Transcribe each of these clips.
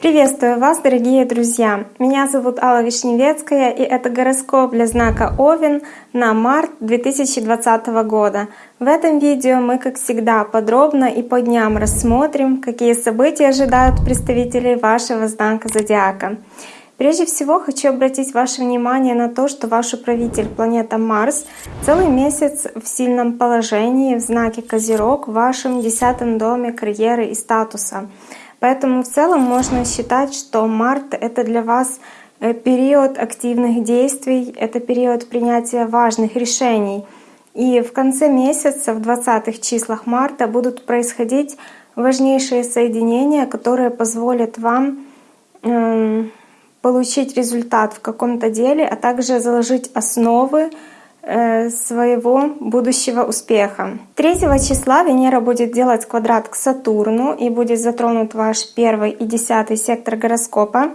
Приветствую вас, дорогие друзья! Меня зовут Алла Вишневецкая, и это гороскоп для знака Овен на март 2020 года. В этом видео мы, как всегда, подробно и по дням рассмотрим, какие события ожидают представителей вашего знака Зодиака. Прежде всего хочу обратить ваше внимание на то, что ваш управитель планета Марс целый месяц в сильном положении в знаке Козерог в вашем десятом доме карьеры и статуса. Поэтому в целом можно считать, что март — это для вас э, период активных действий, это период принятия важных решений. И в конце месяца, в 20-х числах марта, будут происходить важнейшие соединения, которые позволят вам эм, получить результат в каком-то деле, а также заложить основы Э, своего будущего успеха. 3 числа Венера будет делать квадрат к Сатурну и будет затронут ваш первый и десятый сектор гороскопа.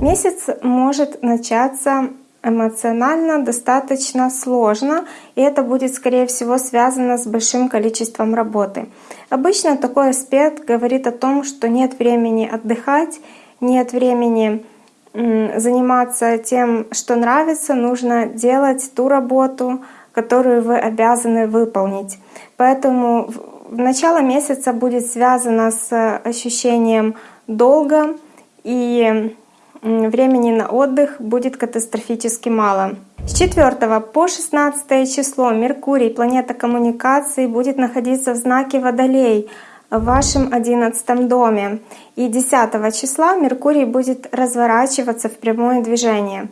Месяц может начаться эмоционально достаточно сложно, и это будет, скорее всего, связано с большим количеством работы. Обычно такой аспект говорит о том, что нет времени отдыхать, нет времени заниматься тем, что нравится, нужно делать ту работу, которую вы обязаны выполнить. Поэтому начало месяца будет связано с ощущением долга, и времени на отдых будет катастрофически мало. С 4 по 16 число Меркурий, планета коммуникации, будет находиться в знаке Водолей — в вашем одиннадцатом доме. И 10 числа Меркурий будет разворачиваться в прямое движение.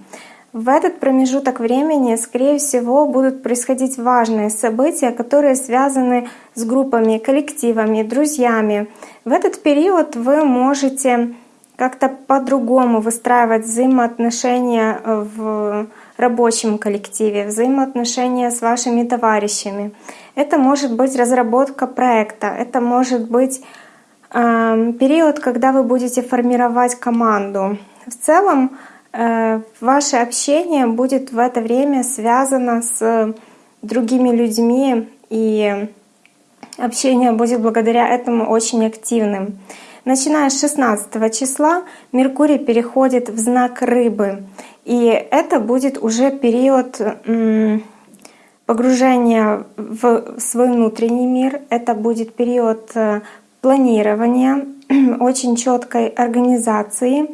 В этот промежуток времени, скорее всего, будут происходить важные события, которые связаны с группами, коллективами, друзьями. В этот период вы можете как-то по-другому выстраивать взаимоотношения в рабочем коллективе, взаимоотношения с вашими товарищами. Это может быть разработка проекта, это может быть э, период, когда вы будете формировать команду. В целом э, ваше общение будет в это время связано с другими людьми, и общение будет благодаря этому очень активным. Начиная с 16 числа Меркурий переходит в знак рыбы. И это будет уже период погружения в свой внутренний мир. Это будет период э, планирования, очень четкой организации.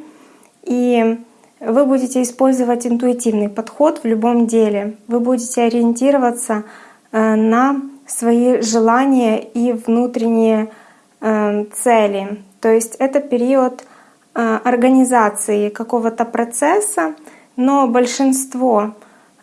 И вы будете использовать интуитивный подход в любом деле. Вы будете ориентироваться э, на свои желания и внутренние э, цели. То есть это период организации какого-то процесса, но большинство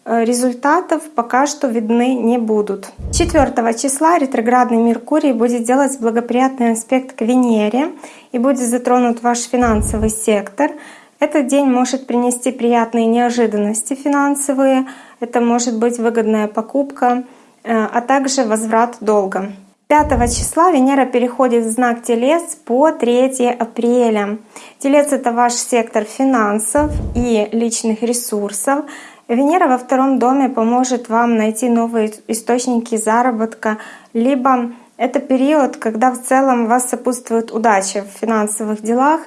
результатов пока что видны не будут. 4 числа ретроградный Меркурий будет делать благоприятный аспект к Венере и будет затронут ваш финансовый сектор. Этот день может принести приятные неожиданности финансовые, это может быть выгодная покупка, э, а также возврат долга. 5 числа Венера переходит в знак Телец по 3 апреля. Телец — это ваш сектор финансов и личных ресурсов. Венера во втором доме поможет вам найти новые источники заработка, либо это период, когда в целом вас сопутствует удача в финансовых делах.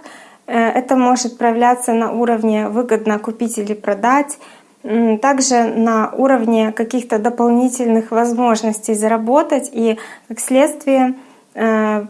Э, это может проявляться на уровне выгодно купить или продать, также на уровне каких-то дополнительных возможностей заработать и, как следствие, э,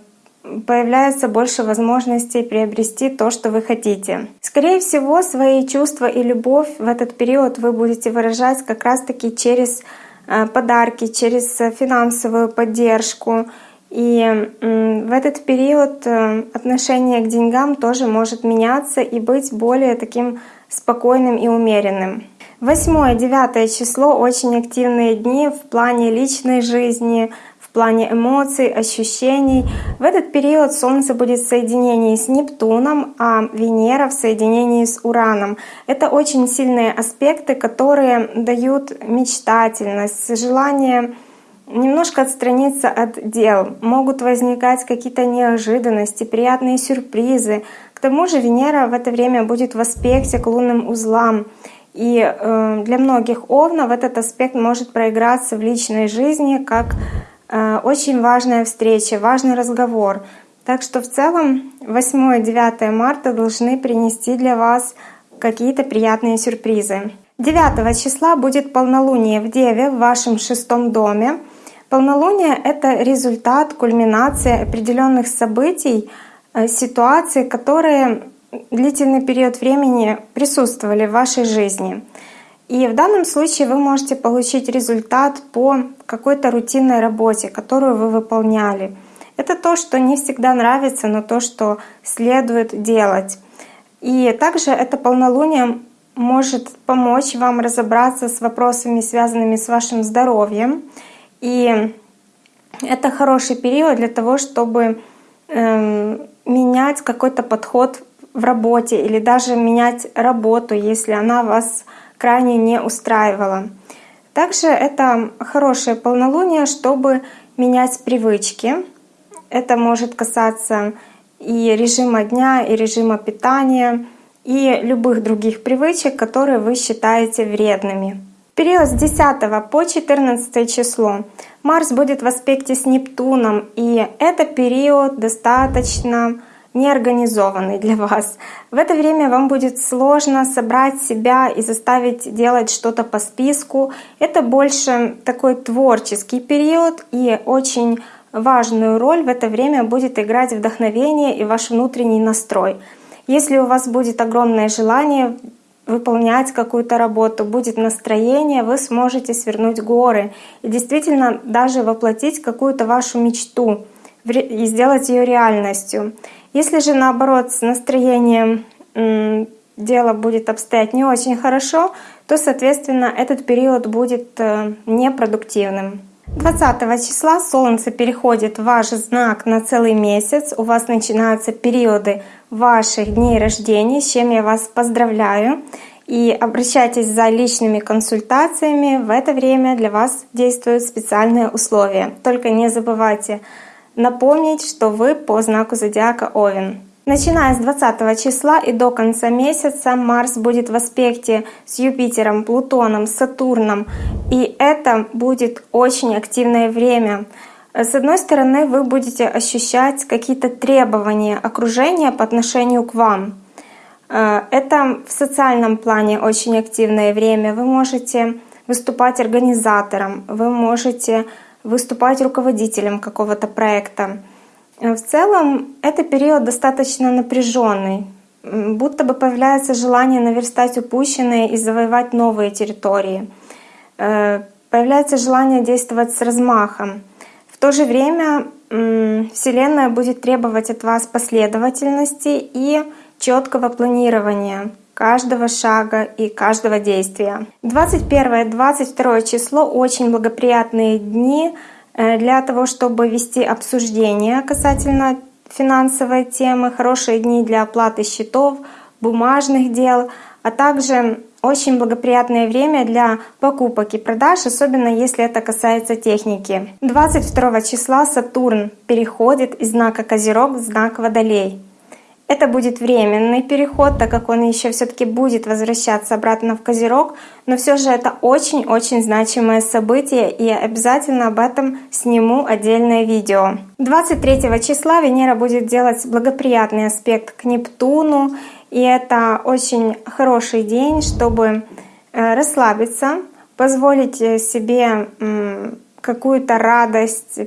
появляется больше возможностей приобрести то, что вы хотите. Скорее всего, свои чувства и любовь в этот период вы будете выражать как раз-таки через э, подарки, через финансовую поддержку. И в этот период э, отношение к деньгам тоже может меняться и быть более таким спокойным и умеренным. Восьмое, девятое число — очень активные дни в плане личной жизни, плане эмоций, ощущений. В этот период Солнце будет в соединении с Нептуном, а Венера в соединении с Ураном. Это очень сильные аспекты, которые дают мечтательность, желание немножко отстраниться от дел. Могут возникать какие-то неожиданности, приятные сюрпризы. К тому же Венера в это время будет в аспекте к лунным узлам. И э, для многих овнов этот аспект может проиграться в личной жизни как очень важная встреча, важный разговор. Так что в целом 8-9 марта должны принести для вас какие-то приятные сюрпризы. 9 числа будет полнолуние в Деве в вашем шестом доме. Полнолуние — это результат, кульминация определенных событий, э, ситуаций, которые длительный период времени присутствовали в вашей жизни. И в данном случае вы можете получить результат по какой-то рутинной работе, которую вы выполняли. Это то, что не всегда нравится, но то, что следует делать. И также это полнолуние может помочь вам разобраться с вопросами, связанными с вашим здоровьем. И это хороший период для того, чтобы э, менять какой-то подход в работе или даже менять работу, если она вас крайне не устраивала. Также это хорошее полнолуние, чтобы менять привычки. Это может касаться и режима дня, и режима питания, и любых других привычек, которые вы считаете вредными. В период с 10 по 14 число Марс будет в аспекте с Нептуном, и это период достаточно неорганизованный для вас. В это время вам будет сложно собрать себя и заставить делать что-то по списку. Это больше такой творческий период и очень важную роль в это время будет играть вдохновение и ваш внутренний настрой. Если у вас будет огромное желание выполнять какую-то работу, будет настроение, вы сможете свернуть горы и действительно даже воплотить какую-то вашу мечту и сделать ее реальностью. Если же наоборот с настроением дело будет обстоять не очень хорошо, то, соответственно, этот период будет э, непродуктивным. 20 числа Солнце переходит в ваш знак на целый месяц. У вас начинаются периоды ваших дней рождения, с чем я вас поздравляю. И обращайтесь за личными консультациями. В это время для вас действуют специальные условия. Только не забывайте напомнить, что вы по знаку зодиака Овен. Начиная с 20 числа и до конца месяца Марс будет в аспекте с Юпитером, Плутоном, Сатурном. И это будет очень активное время. С одной стороны, вы будете ощущать какие-то требования окружения по отношению к вам. Э, это в социальном плане очень активное время. Вы можете выступать организатором, вы можете выступать руководителем какого-то проекта. В целом, это период достаточно напряженный, будто бы появляется желание наверстать упущенное и завоевать новые территории. Э, появляется желание действовать с размахом. В то же время Вселенная будет требовать от вас последовательности и четкого планирования каждого шага и каждого действия. 21-22 число — очень благоприятные дни э, для того, чтобы вести обсуждения касательно финансовой темы, хорошие дни для оплаты счетов, бумажных дел, а также очень благоприятное время для покупок и продаж, особенно если это касается техники. 22 числа Сатурн переходит из знака Козерог в знак Водолей. Это будет временный переход, так как он еще все-таки будет возвращаться обратно в Козерог, но все же это очень-очень значимое событие, и я обязательно об этом сниму отдельное видео. 23 числа Венера будет делать благоприятный аспект к Нептуну, и это очень хороший день, чтобы э, расслабиться, позволить себе какую-то радость,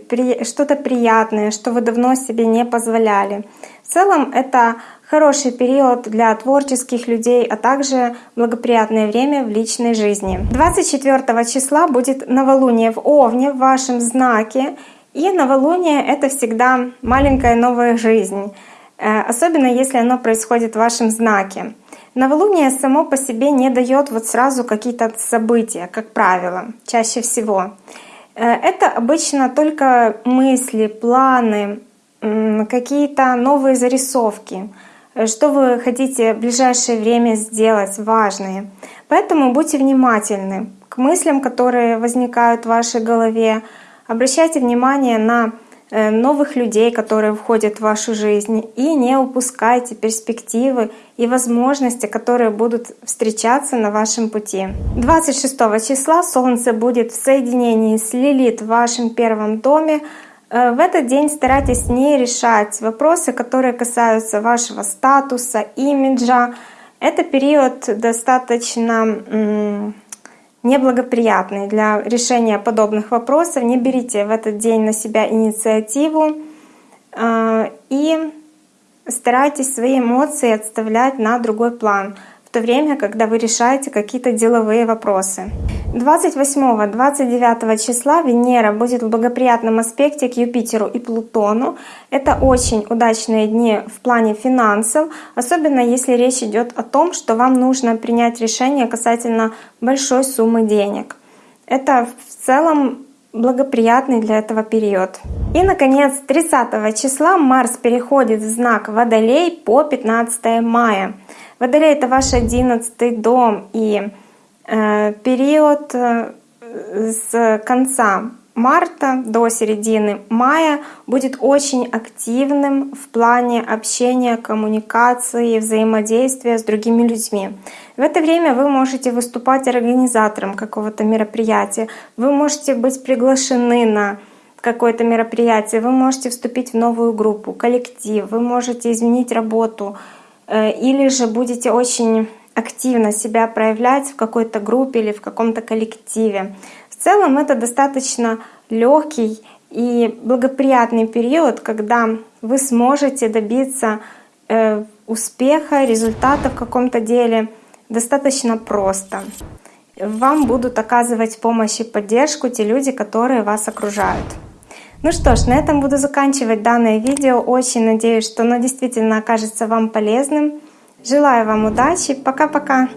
что-то приятное, что вы давно себе не позволяли. В целом это хороший период для творческих людей, а также благоприятное время в личной жизни. 24 числа будет новолуние в Овне в вашем знаке. И новолуние — это всегда маленькая новая жизнь, э, особенно если оно происходит в вашем знаке. Новолуние само по себе не дает вот сразу какие-то события, как правило, чаще всего. Э, это обычно только мысли, планы, какие-то новые зарисовки, что вы хотите в ближайшее время сделать, важные. Поэтому будьте внимательны к мыслям, которые возникают в вашей голове. Обращайте внимание на э, новых людей, которые входят в вашу жизнь, и не упускайте перспективы и возможности, которые будут встречаться на вашем пути. 26 числа Солнце будет в соединении с Лилит в вашем первом доме, в этот день старайтесь не решать вопросы, которые касаются вашего статуса, имиджа. Это период достаточно неблагоприятный для решения подобных вопросов. Не берите в этот день на себя инициативу э, и старайтесь свои эмоции отставлять на другой план то время, когда вы решаете какие-то деловые вопросы. 28-29 числа Венера будет в благоприятном аспекте к Юпитеру и Плутону. Это очень удачные дни в плане финансов, особенно если речь идет о том, что вам нужно принять решение касательно большой суммы денег. Это в целом благоприятный для этого период. И, наконец, 30 числа Марс переходит в знак Водолей по 15 мая. Водолей — это ваш одиннадцатый дом, и период э, с конца марта до середины мая будет очень активным в плане общения, коммуникации, взаимодействия с другими людьми. В это время вы можете выступать организатором какого-то мероприятия, вы можете быть приглашены на какое-то мероприятие, вы можете вступить в новую группу, коллектив, вы можете изменить работу, Э, или же будете очень активно себя проявлять в какой-то группе или в каком-то коллективе. В целом это достаточно легкий и благоприятный период, когда вы сможете добиться э, успеха, результата в каком-то деле достаточно просто. Вам будут оказывать помощь и поддержку те люди, которые вас окружают. Ну что ж, на этом буду заканчивать данное видео. Очень надеюсь, что оно действительно окажется вам полезным. Желаю вам удачи. Пока-пока.